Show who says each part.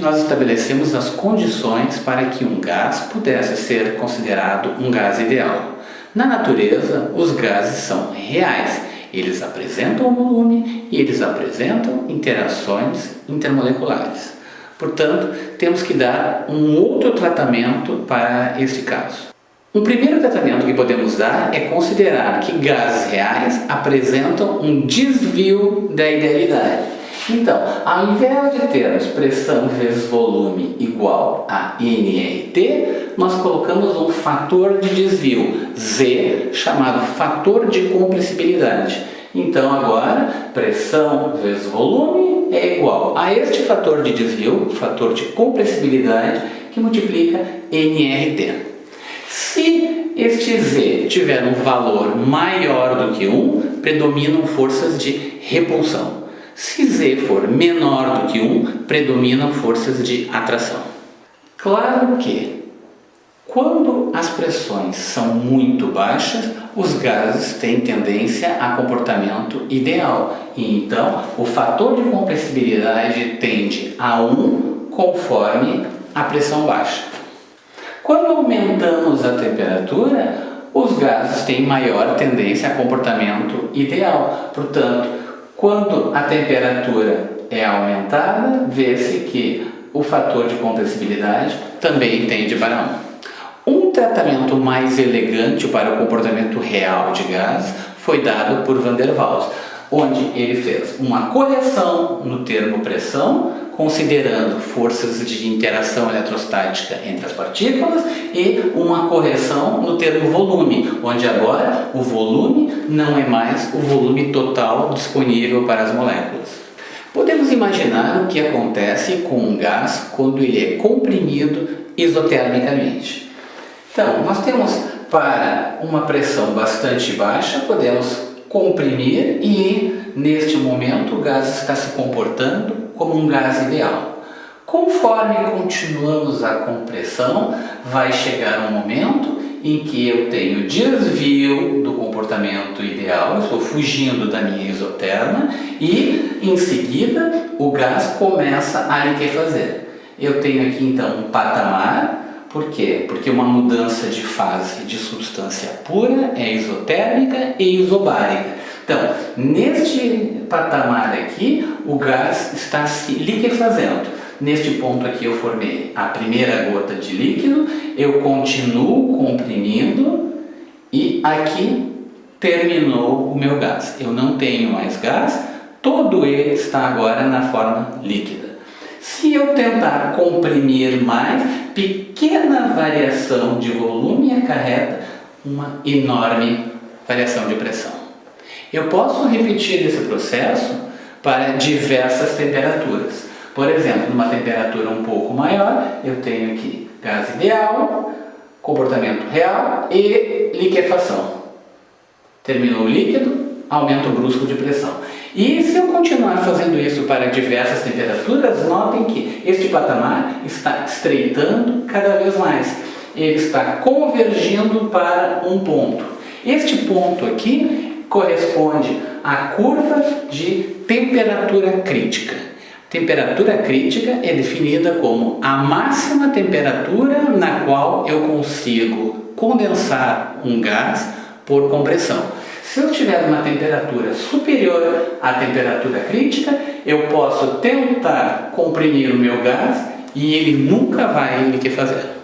Speaker 1: nós estabelecemos as condições para que um gás pudesse ser considerado um gás ideal. Na natureza, os gases são reais, eles apresentam volume e eles apresentam interações intermoleculares. Portanto, temos que dar um outro tratamento para este caso. Um primeiro tratamento que podemos dar é considerar que gases reais apresentam um desvio da idealidade. Então, ao invés de termos pressão vezes volume igual a nRT, nós colocamos um fator de desvio, Z, chamado fator de compressibilidade. Então agora, pressão vezes volume é igual a este fator de desvio, fator de compressibilidade, que multiplica nRT. Se este Z tiver um valor maior do que 1, predominam forças de repulsão. Se Z for menor do que 1, predominam forças de atração. Claro que, quando as pressões são muito baixas, os gases têm tendência a comportamento ideal. E então, o fator de compressibilidade tende a 1 conforme a pressão baixa. Quando aumentamos a temperatura, os gases têm maior tendência a comportamento ideal. Portanto, quando a temperatura é aumentada, vê-se que o fator de compressibilidade também tende para 1. Um tratamento mais elegante para o comportamento real de gás foi dado por Van der Waals, onde ele fez uma correção no termo pressão, considerando forças de interação eletrostática entre as partículas e uma correção no termo volume, onde agora o volume não é mais o volume total disponível para as moléculas. Podemos imaginar o que acontece com um gás quando ele é comprimido isotermicamente. Então, nós temos para uma pressão bastante baixa, podemos comprimir e neste momento o gás está se comportando como um gás ideal. Conforme continuamos a compressão, vai chegar um momento em que eu tenho desvio do comportamento ideal, eu estou fugindo da minha isoterma e em seguida o gás começa a liquefazer. Eu tenho aqui então um patamar por quê? Porque uma mudança de fase de substância pura é isotérmica e isobárica. Então, neste patamar aqui, o gás está se liquefazendo. Neste ponto aqui eu formei a primeira gota de líquido, eu continuo comprimindo e aqui terminou o meu gás. Eu não tenho mais gás, todo ele está agora na forma líquida. Se eu tentar comprimir mais, pequena variação de volume acarreta uma enorme variação de pressão. Eu posso repetir esse processo para diversas temperaturas. Por exemplo, numa temperatura um pouco maior, eu tenho aqui gás ideal, comportamento real e liquefação. Terminou o líquido, aumento brusco de pressão. E se eu continuar fazendo isso para diversas temperaturas, notem que este patamar está estreitando cada vez mais. Ele está convergindo para um ponto. Este ponto aqui corresponde à curva de temperatura crítica. Temperatura crítica é definida como a máxima temperatura na qual eu consigo condensar um gás por compressão. Se eu estiver numa temperatura superior à temperatura crítica, eu posso tentar comprimir o meu gás e ele nunca vai liquefazer.